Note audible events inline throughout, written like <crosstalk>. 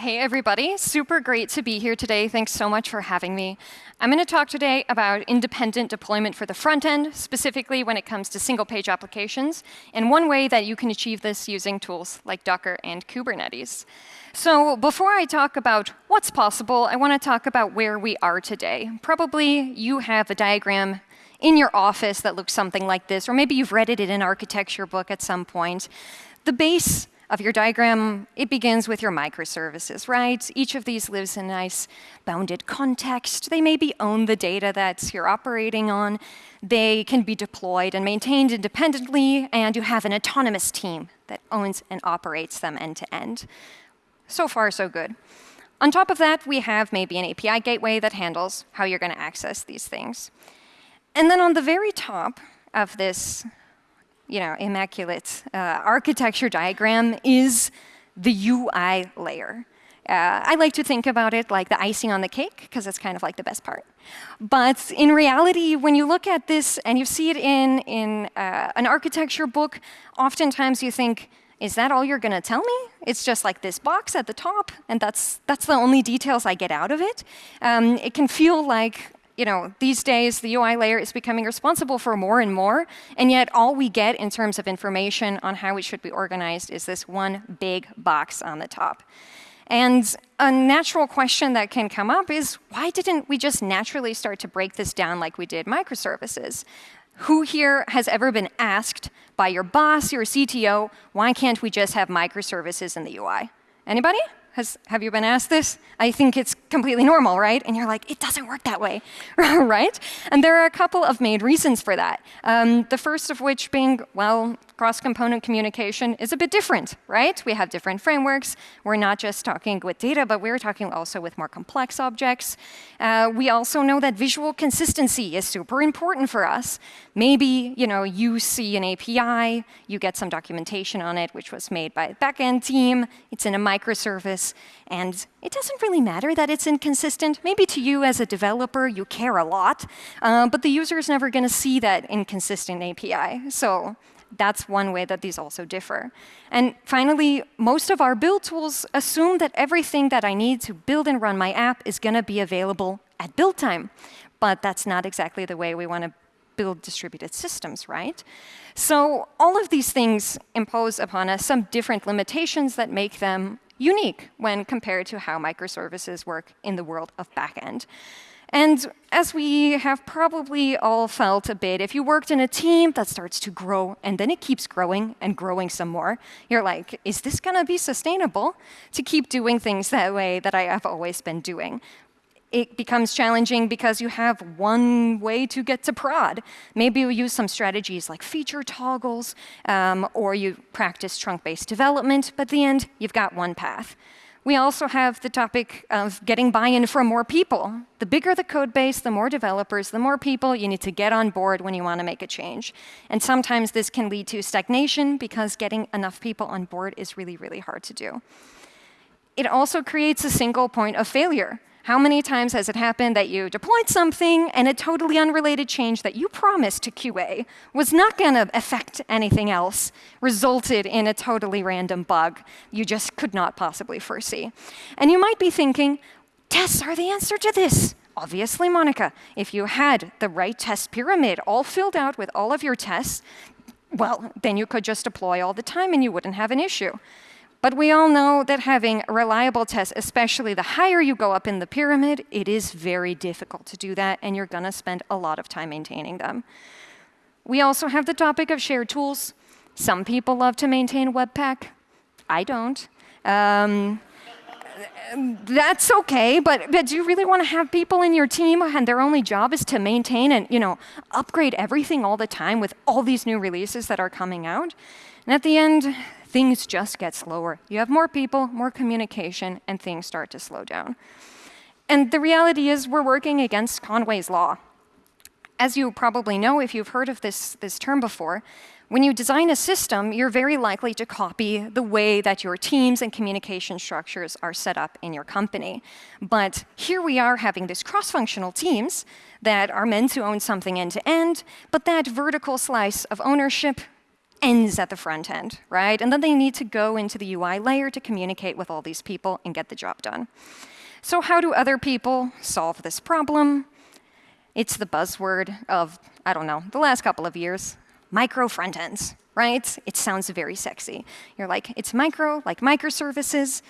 Hey, everybody. Super great to be here today. Thanks so much for having me. I'm going to talk today about independent deployment for the front end, specifically when it comes to single-page applications, and one way that you can achieve this using tools like Docker and Kubernetes. So before I talk about what's possible, I want to talk about where we are today. Probably you have a diagram in your office that looks something like this, or maybe you've read it in an architecture book at some point. The base of your diagram, it begins with your microservices, right? Each of these lives in a nice bounded context. They maybe own the data that you're operating on. They can be deployed and maintained independently, and you have an autonomous team that owns and operates them end to end. So far, so good. On top of that, we have maybe an API gateway that handles how you're going to access these things. And then on the very top of this you know, immaculate uh, architecture diagram is the UI layer. Uh, I like to think about it like the icing on the cake, because it's kind of like the best part. But in reality, when you look at this and you see it in, in uh, an architecture book, oftentimes you think, is that all you're going to tell me? It's just like this box at the top, and that's, that's the only details I get out of it. Um, it can feel like you know, these days, the UI layer is becoming responsible for more and more, and yet all we get in terms of information on how it should be organized is this one big box on the top. And a natural question that can come up is, why didn't we just naturally start to break this down like we did microservices? Who here has ever been asked by your boss, your CTO, why can't we just have microservices in the UI? Anybody? Has, have you been asked this? I think it's completely normal, right? And you're like, it doesn't work that way, <laughs> right? And there are a couple of main reasons for that. Um, the first of which being, well, cross-component communication is a bit different, right? We have different frameworks. We're not just talking with data, but we're talking also with more complex objects. Uh, we also know that visual consistency is super important for us. Maybe you know you see an API, you get some documentation on it, which was made by a backend team. It's in a microservice, and it doesn't really matter that it's inconsistent. Maybe to you as a developer, you care a lot, uh, but the user is never going to see that inconsistent API. So that's one way that these also differ. And finally, most of our build tools assume that everything that I need to build and run my app is going to be available at build time. But that's not exactly the way we want to build distributed systems, right? So all of these things impose upon us some different limitations that make them unique when compared to how microservices work in the world of backend. And as we have probably all felt a bit, if you worked in a team that starts to grow and then it keeps growing and growing some more, you're like, is this going to be sustainable to keep doing things that way that I have always been doing? It becomes challenging because you have one way to get to prod. Maybe you use some strategies like feature toggles, um, or you practice trunk-based development, but at the end, you've got one path. We also have the topic of getting buy-in from more people. The bigger the code base, the more developers, the more people you need to get on board when you want to make a change. And sometimes this can lead to stagnation because getting enough people on board is really, really hard to do. It also creates a single point of failure. How many times has it happened that you deployed something and a totally unrelated change that you promised to QA was not going to affect anything else, resulted in a totally random bug you just could not possibly foresee? And you might be thinking, tests are the answer to this. Obviously, Monica, if you had the right test pyramid all filled out with all of your tests, well, then you could just deploy all the time and you wouldn't have an issue. But we all know that having reliable tests, especially the higher you go up in the pyramid, it is very difficult to do that, and you're going to spend a lot of time maintaining them. We also have the topic of shared tools. Some people love to maintain Webpack. I don't. Um, that's OK, but, but do you really want to have people in your team and their only job is to maintain and you know, upgrade everything all the time with all these new releases that are coming out? And at the end, things just get slower. You have more people, more communication, and things start to slow down. And the reality is we're working against Conway's law. As you probably know, if you've heard of this, this term before, when you design a system, you're very likely to copy the way that your teams and communication structures are set up in your company. But here we are having these cross-functional teams that are meant to own something end-to-end, -end, but that vertical slice of ownership ends at the front end, right? And then they need to go into the UI layer to communicate with all these people and get the job done. So how do other people solve this problem? It's the buzzword of, I don't know, the last couple of years, micro front ends, right? It sounds very sexy. You're like, it's micro, like microservices,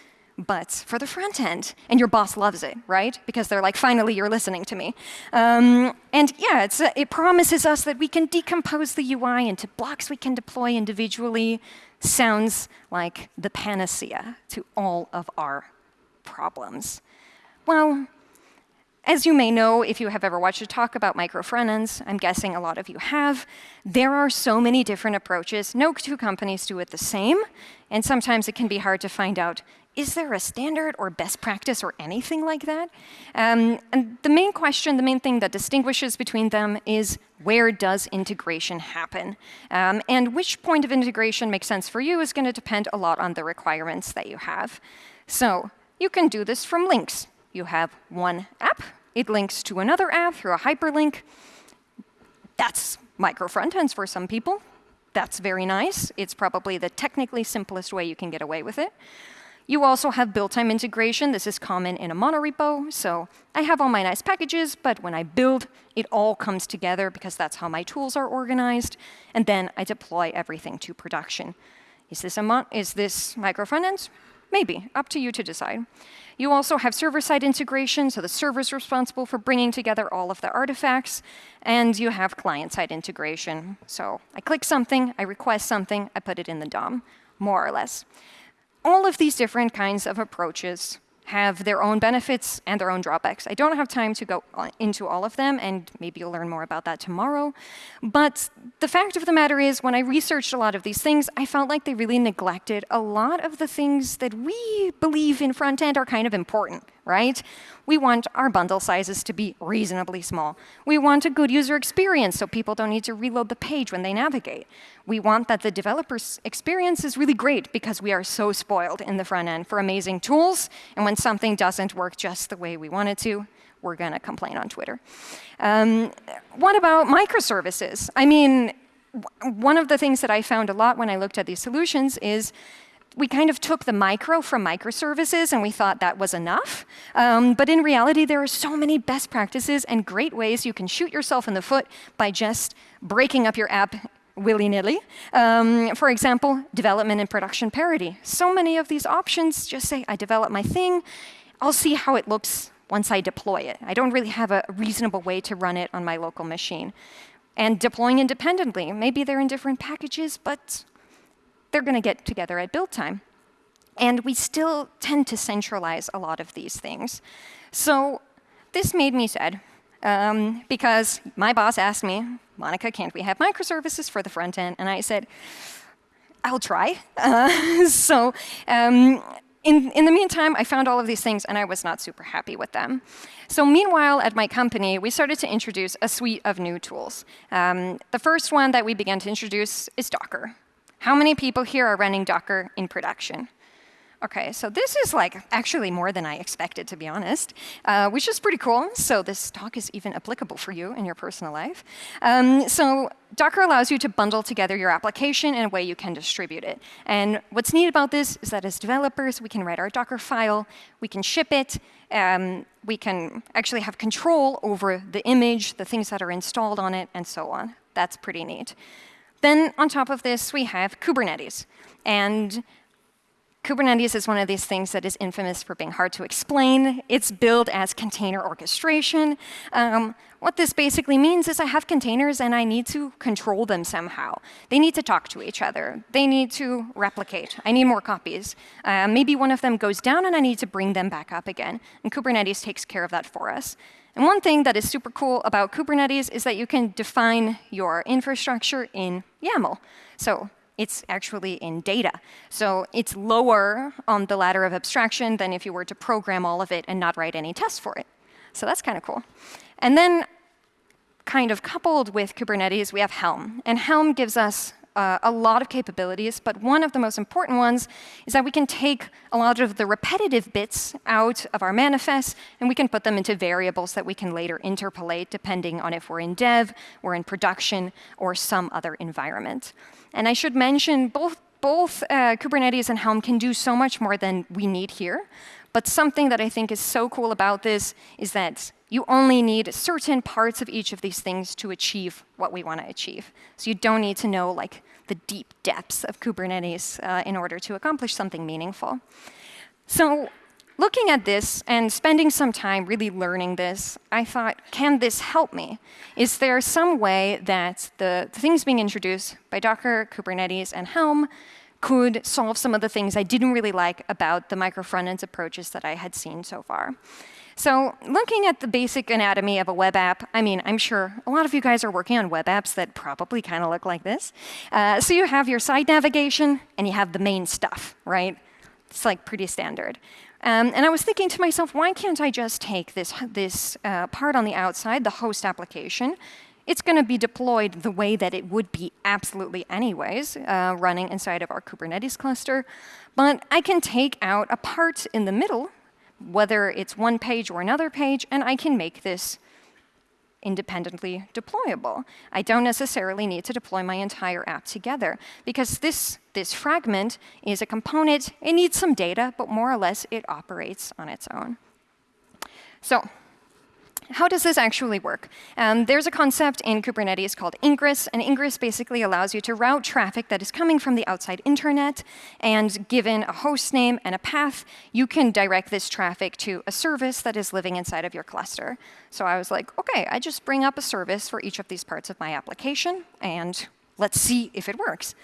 but for the front end. And your boss loves it, right? Because they're like, finally, you're listening to me. Um, and yeah, uh, it promises us that we can decompose the UI into blocks we can deploy individually. Sounds like the panacea to all of our problems. Well, as you may know, if you have ever watched a talk about micro front-ends, I'm guessing a lot of you have, there are so many different approaches. No two companies do it the same, and sometimes it can be hard to find out, is there a standard or best practice or anything like that? Um, and the main question, the main thing that distinguishes between them is where does integration happen? Um, and which point of integration makes sense for you is going to depend a lot on the requirements that you have. So you can do this from links. You have one app. It links to another app through a hyperlink. That's micro frontends for some people. That's very nice. It's probably the technically simplest way you can get away with it. You also have build-time integration. This is common in a monorepo. So I have all my nice packages, but when I build, it all comes together because that's how my tools are organized. And then I deploy everything to production. Is this, a is this micro frontends? Maybe, up to you to decide. You also have server-side integration, so the server is responsible for bringing together all of the artifacts. And you have client-side integration. So I click something, I request something, I put it in the DOM, more or less. All of these different kinds of approaches have their own benefits and their own drawbacks. I don't have time to go into all of them, and maybe you'll learn more about that tomorrow. But the fact of the matter is, when I researched a lot of these things, I felt like they really neglected a lot of the things that we believe in front end are kind of important right? We want our bundle sizes to be reasonably small. We want a good user experience so people don't need to reload the page when they navigate. We want that the developer's experience is really great because we are so spoiled in the front end for amazing tools. And when something doesn't work just the way we want it to, we're going to complain on Twitter. Um, what about microservices? I mean, one of the things that I found a lot when I looked at these solutions is we kind of took the micro from microservices and we thought that was enough. Um, but in reality, there are so many best practices and great ways you can shoot yourself in the foot by just breaking up your app willy-nilly. Um, for example, development and production parity. So many of these options just say, I develop my thing. I'll see how it looks once I deploy it. I don't really have a reasonable way to run it on my local machine. And deploying independently. Maybe they're in different packages, but they're going to get together at build time. And we still tend to centralize a lot of these things. So this made me sad, um, because my boss asked me, Monica, can't we have microservices for the front end? And I said, I'll try. Uh, <laughs> so um, in, in the meantime, I found all of these things, and I was not super happy with them. So meanwhile, at my company, we started to introduce a suite of new tools. Um, the first one that we began to introduce is Docker. How many people here are running Docker in production? OK, so this is like actually more than I expected, to be honest, uh, which is pretty cool. So this talk is even applicable for you in your personal life. Um, so Docker allows you to bundle together your application in a way you can distribute it. And what's neat about this is that as developers, we can write our Docker file, we can ship it, um, we can actually have control over the image, the things that are installed on it, and so on. That's pretty neat. Then on top of this, we have Kubernetes. And Kubernetes is one of these things that is infamous for being hard to explain. It's billed as container orchestration. Um, what this basically means is I have containers and I need to control them somehow. They need to talk to each other. They need to replicate. I need more copies. Uh, maybe one of them goes down and I need to bring them back up again. And Kubernetes takes care of that for us. And one thing that is super cool about Kubernetes is that you can define your infrastructure in YAML. So it's actually in data. So it's lower on the ladder of abstraction than if you were to program all of it and not write any tests for it. So that's kind of cool. And then kind of coupled with Kubernetes, we have Helm. And Helm gives us uh, a lot of capabilities, but one of the most important ones is that we can take a lot of the repetitive bits out of our manifest, and we can put them into variables that we can later interpolate depending on if we're in dev, we're in production, or some other environment. And I should mention both both uh, Kubernetes and Helm can do so much more than we need here. But something that I think is so cool about this is that you only need certain parts of each of these things to achieve what we want to achieve. So you don't need to know like the deep depths of Kubernetes uh, in order to accomplish something meaningful. So looking at this and spending some time really learning this, I thought, can this help me? Is there some way that the things being introduced by Docker, Kubernetes, and Helm could solve some of the things I didn't really like about the micro front-end approaches that I had seen so far? So looking at the basic anatomy of a web app, I mean, I'm sure a lot of you guys are working on web apps that probably kind of look like this. Uh, so you have your site navigation, and you have the main stuff, right? It's like pretty standard. Um, and I was thinking to myself, why can't I just take this, this uh, part on the outside, the host application, it's going to be deployed the way that it would be absolutely anyways, uh, running inside of our Kubernetes cluster. But I can take out a part in the middle whether it's one page or another page, and I can make this independently deployable. I don't necessarily need to deploy my entire app together because this, this fragment is a component. It needs some data, but more or less it operates on its own. So how does this actually work? Um, there's a concept in Kubernetes called ingress, and ingress basically allows you to route traffic that is coming from the outside internet, and given a host name and a path, you can direct this traffic to a service that is living inside of your cluster. So I was like, OK, I just bring up a service for each of these parts of my application, and let's see if it works.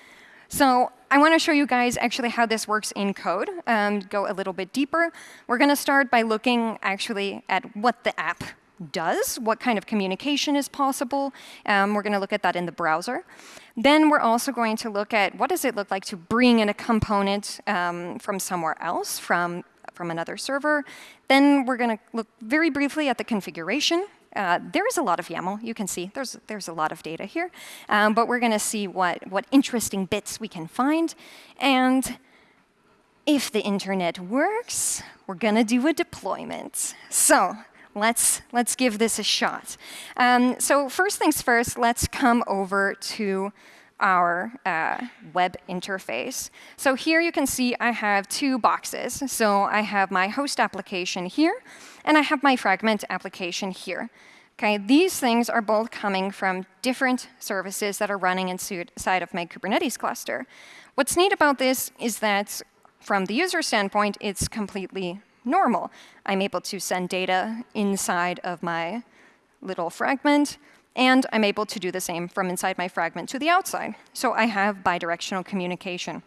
So I want to show you guys actually how this works in code, um, go a little bit deeper. We're going to start by looking actually at what the app does, what kind of communication is possible. Um, we're going to look at that in the browser. Then we're also going to look at what does it look like to bring in a component um, from somewhere else, from, from another server. Then we're going to look very briefly at the configuration. Uh, there is a lot of YAML. You can see there's, there's a lot of data here. Um, but we're going to see what, what interesting bits we can find. And if the internet works, we're going to do a deployment. So let's, let's give this a shot. Um, so first things first, let's come over to our uh, web interface. So here you can see I have two boxes. So I have my host application here, and I have my fragment application here. Okay, these things are both coming from different services that are running inside of my Kubernetes cluster. What's neat about this is that from the user standpoint, it's completely normal. I'm able to send data inside of my little fragment, and I'm able to do the same from inside my fragment to the outside. So I have bidirectional communication.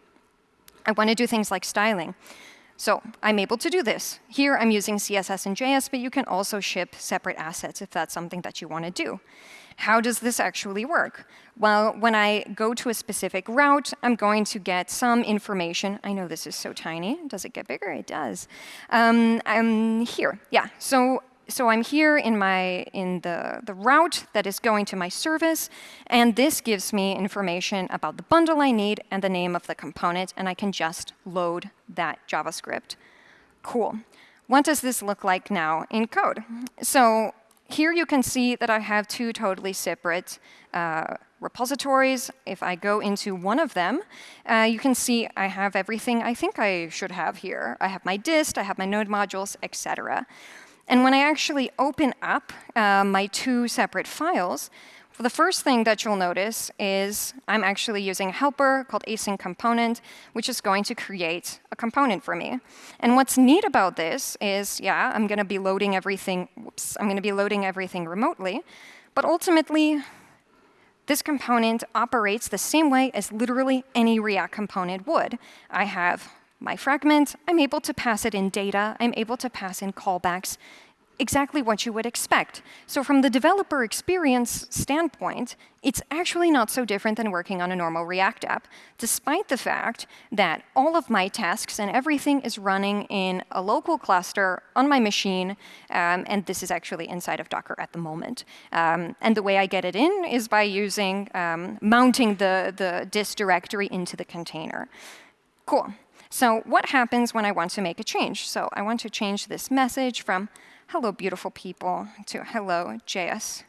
I want to do things like styling. So I'm able to do this. Here I'm using CSS and JS, but you can also ship separate assets if that's something that you want to do. How does this actually work? Well, when I go to a specific route, I'm going to get some information. I know this is so tiny. Does it get bigger? It does. Um, I'm here. Yeah. So so I'm here in my in the, the route that is going to my service, and this gives me information about the bundle I need and the name of the component, and I can just load that JavaScript. Cool. What does this look like now in code? So here you can see that I have two totally separate uh, repositories. If I go into one of them, uh, you can see I have everything I think I should have here. I have my dist, I have my node modules, etc. And when I actually open up uh, my two separate files, well, the first thing that you'll notice is I'm actually using a helper called async component, which is going to create a component for me. And what's neat about this is, yeah, I'm going to be loading everything. Whoops, I'm going to be loading everything remotely. But ultimately, this component operates the same way as literally any React component would. I have my fragment. I'm able to pass it in data. I'm able to pass in callbacks exactly what you would expect. So from the developer experience standpoint, it's actually not so different than working on a normal React app, despite the fact that all of my tasks and everything is running in a local cluster on my machine, um, and this is actually inside of Docker at the moment. Um, and the way I get it in is by using um, mounting the, the dist directory into the container. Cool. So what happens when I want to make a change? So I want to change this message from hello, beautiful people, to hello, JS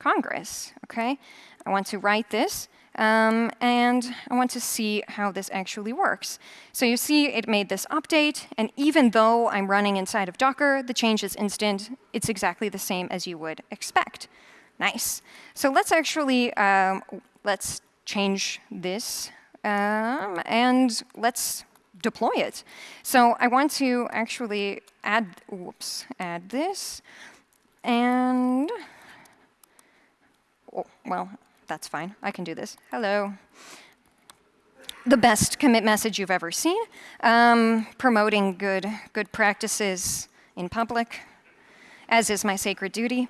Kongress. OK? I want to write this. Um, and I want to see how this actually works. So you see it made this update. And even though I'm running inside of Docker, the change is instant. It's exactly the same as you would expect. Nice. So let's actually um, let's change this. Um, and let's deploy it. So I want to actually add, whoops, add this. And, oh, well, that's fine. I can do this. Hello. The best commit message you've ever seen. Um, promoting good, good practices in public, as is my sacred duty.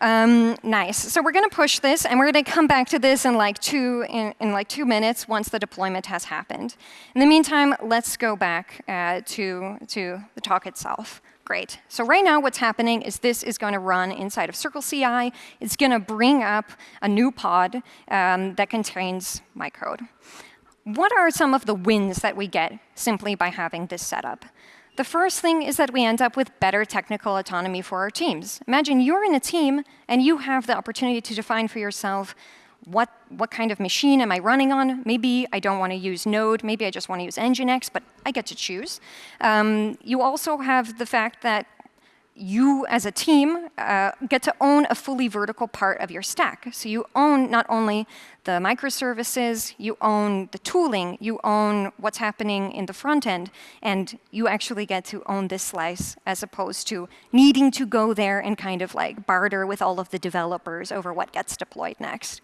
Um, nice. So we're going to push this, and we're going to come back to this in like two in, in, like two minutes once the deployment has happened. In the meantime, let's go back uh, to to the talk itself. Great. So right now, what's happening is this is going to run inside of Circle CI. It's going to bring up a new pod um, that contains my code. What are some of the wins that we get simply by having this setup? The first thing is that we end up with better technical autonomy for our teams. Imagine you're in a team, and you have the opportunity to define for yourself what, what kind of machine am I running on? Maybe I don't want to use Node. Maybe I just want to use Nginx, but I get to choose. Um, you also have the fact that you as a team uh, get to own a fully vertical part of your stack. So you own not only the microservices, you own the tooling, you own what's happening in the front end, and you actually get to own this slice as opposed to needing to go there and kind of like barter with all of the developers over what gets deployed next.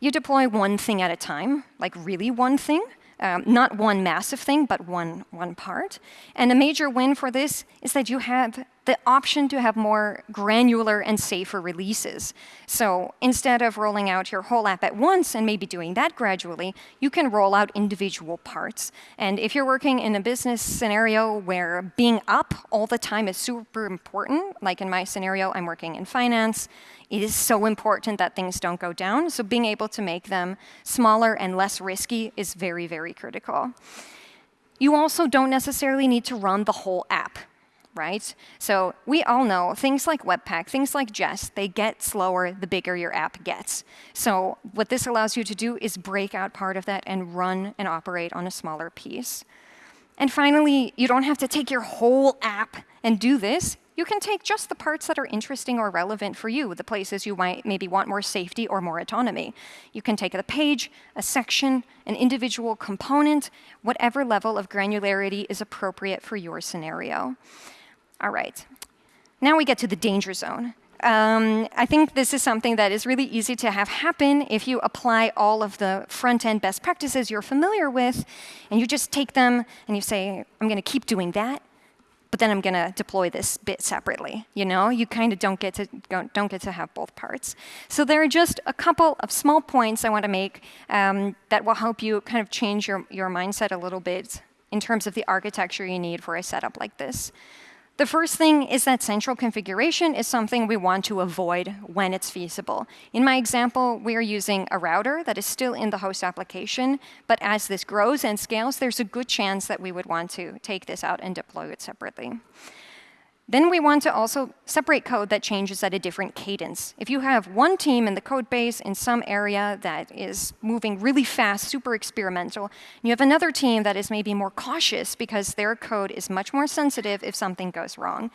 You deploy one thing at a time, like really one thing, um, not one massive thing, but one, one part. And a major win for this is that you have the option to have more granular and safer releases. So instead of rolling out your whole app at once and maybe doing that gradually, you can roll out individual parts. And if you're working in a business scenario where being up all the time is super important, like in my scenario, I'm working in finance, it is so important that things don't go down. So being able to make them smaller and less risky is very, very critical. You also don't necessarily need to run the whole app right? So we all know things like Webpack, things like Jest, they get slower the bigger your app gets. So what this allows you to do is break out part of that and run and operate on a smaller piece. And finally, you don't have to take your whole app and do this you can take just the parts that are interesting or relevant for you, the places you might maybe want more safety or more autonomy. You can take a page, a section, an individual component, whatever level of granularity is appropriate for your scenario. All right. Now we get to the danger zone. Um, I think this is something that is really easy to have happen if you apply all of the front-end best practices you're familiar with, and you just take them and you say, I'm going to keep doing that, but then I'm going to deploy this bit separately. You know, you kind of don't get to don't get to have both parts. So there are just a couple of small points I want to make um, that will help you kind of change your your mindset a little bit in terms of the architecture you need for a setup like this. The first thing is that central configuration is something we want to avoid when it's feasible. In my example, we are using a router that is still in the host application, but as this grows and scales, there's a good chance that we would want to take this out and deploy it separately. Then we want to also separate code that changes at a different cadence. If you have one team in the code base in some area that is moving really fast, super experimental, and you have another team that is maybe more cautious because their code is much more sensitive if something goes wrong,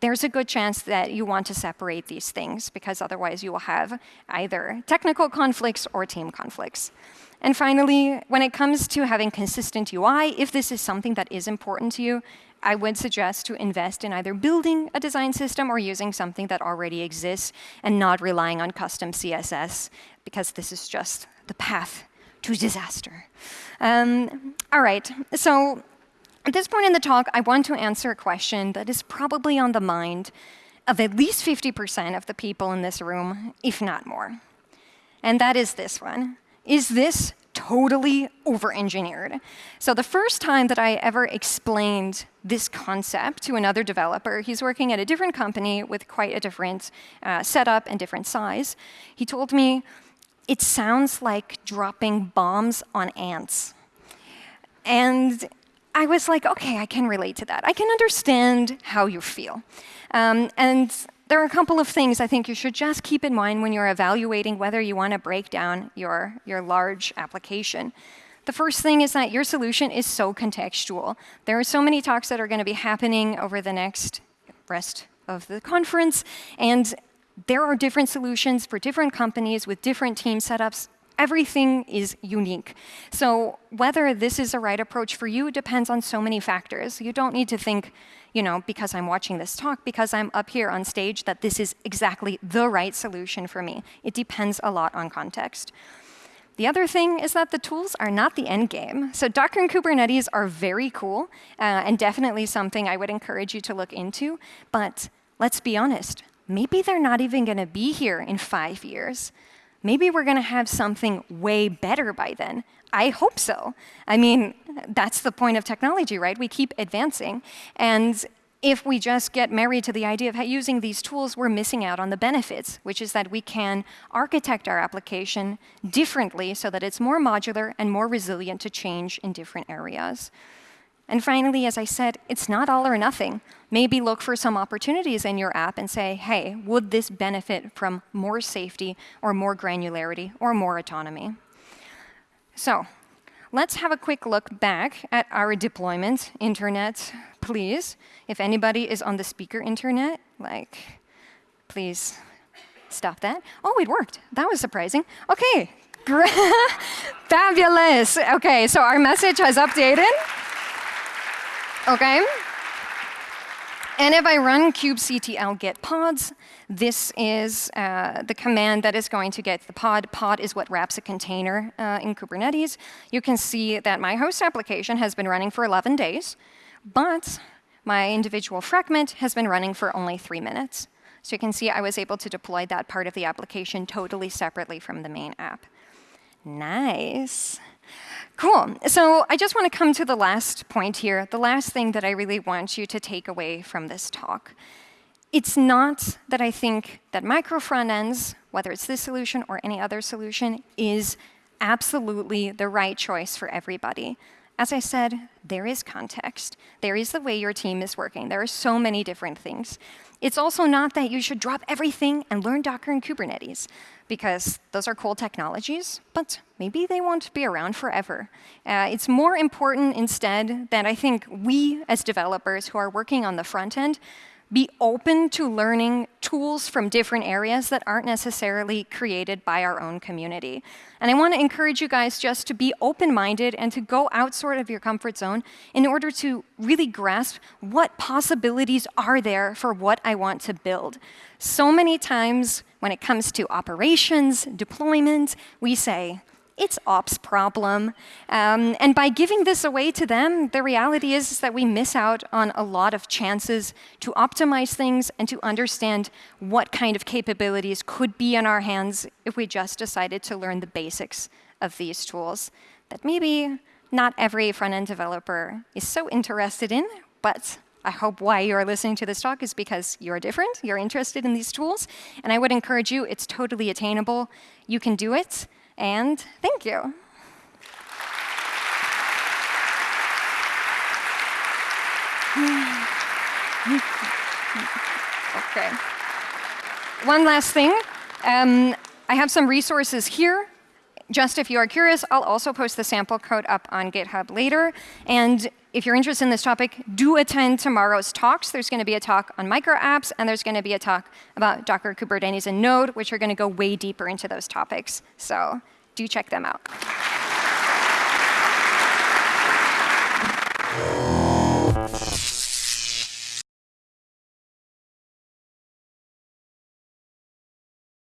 there's a good chance that you want to separate these things because otherwise you will have either technical conflicts or team conflicts. And finally, when it comes to having consistent UI, if this is something that is important to you, I would suggest to invest in either building a design system or using something that already exists and not relying on custom CSS, because this is just the path to disaster. Um, all right, so At this point in the talk, I want to answer a question that is probably on the mind of at least 50% of the people in this room, if not more. And that is this one. Is this totally over-engineered? So the first time that I ever explained this concept to another developer, he's working at a different company with quite a different uh, setup and different size, he told me, it sounds like dropping bombs on ants. And I was like, OK, I can relate to that. I can understand how you feel. Um, and there are a couple of things I think you should just keep in mind when you're evaluating whether you want to break down your, your large application. The first thing is that your solution is so contextual. There are so many talks that are going to be happening over the next rest of the conference, and there are different solutions for different companies with different team setups. Everything is unique. So whether this is the right approach for you depends on so many factors. You don't need to think, you know, because I'm watching this talk, because I'm up here on stage, that this is exactly the right solution for me. It depends a lot on context. The other thing is that the tools are not the end game. So Docker and Kubernetes are very cool uh, and definitely something I would encourage you to look into. But let's be honest, maybe they're not even going to be here in five years. Maybe we're going to have something way better by then. I hope so. I mean, that's the point of technology, right? We keep advancing. And if we just get married to the idea of using these tools, we're missing out on the benefits, which is that we can architect our application differently so that it's more modular and more resilient to change in different areas. And finally, as I said, it's not all or nothing. Maybe look for some opportunities in your app and say, hey, would this benefit from more safety or more granularity or more autonomy? So let's have a quick look back at our deployment. Internet, please. If anybody is on the speaker internet, like, please stop that. Oh, it worked. That was surprising. OK, <laughs> fabulous. OK, so our message has updated. OK. And if I run kubectl get pods, this is uh, the command that is going to get the pod. Pod is what wraps a container uh, in Kubernetes. You can see that my host application has been running for 11 days, but my individual fragment has been running for only three minutes. So you can see I was able to deploy that part of the application totally separately from the main app. Nice. Cool. So I just want to come to the last point here, the last thing that I really want you to take away from this talk. It's not that I think that micro front ends, whether it's this solution or any other solution, is absolutely the right choice for everybody. As I said, there is context. There is the way your team is working. There are so many different things. It's also not that you should drop everything and learn Docker and Kubernetes, because those are cool technologies, but maybe they won't be around forever. Uh, it's more important instead that I think we, as developers who are working on the front end, be open to learning tools from different areas that aren't necessarily created by our own community. And I want to encourage you guys just to be open-minded and to go outside of your comfort zone in order to really grasp what possibilities are there for what I want to build. So many times when it comes to operations, deployment, we say, it's ops problem. Um, and by giving this away to them, the reality is, is that we miss out on a lot of chances to optimize things and to understand what kind of capabilities could be in our hands if we just decided to learn the basics of these tools that maybe not every front-end developer is so interested in, but I hope why you're listening to this talk is because you're different, you're interested in these tools, and I would encourage you, it's totally attainable. You can do it and thank you. <sighs> OK. One last thing. Um, I have some resources here. Just if you are curious, I'll also post the sample code up on GitHub later. And if you're interested in this topic, do attend tomorrow's talks. There's going to be a talk on micro apps, and there's going to be a talk about Docker, Kubernetes, and Node, which are going to go way deeper into those topics. So do check them out.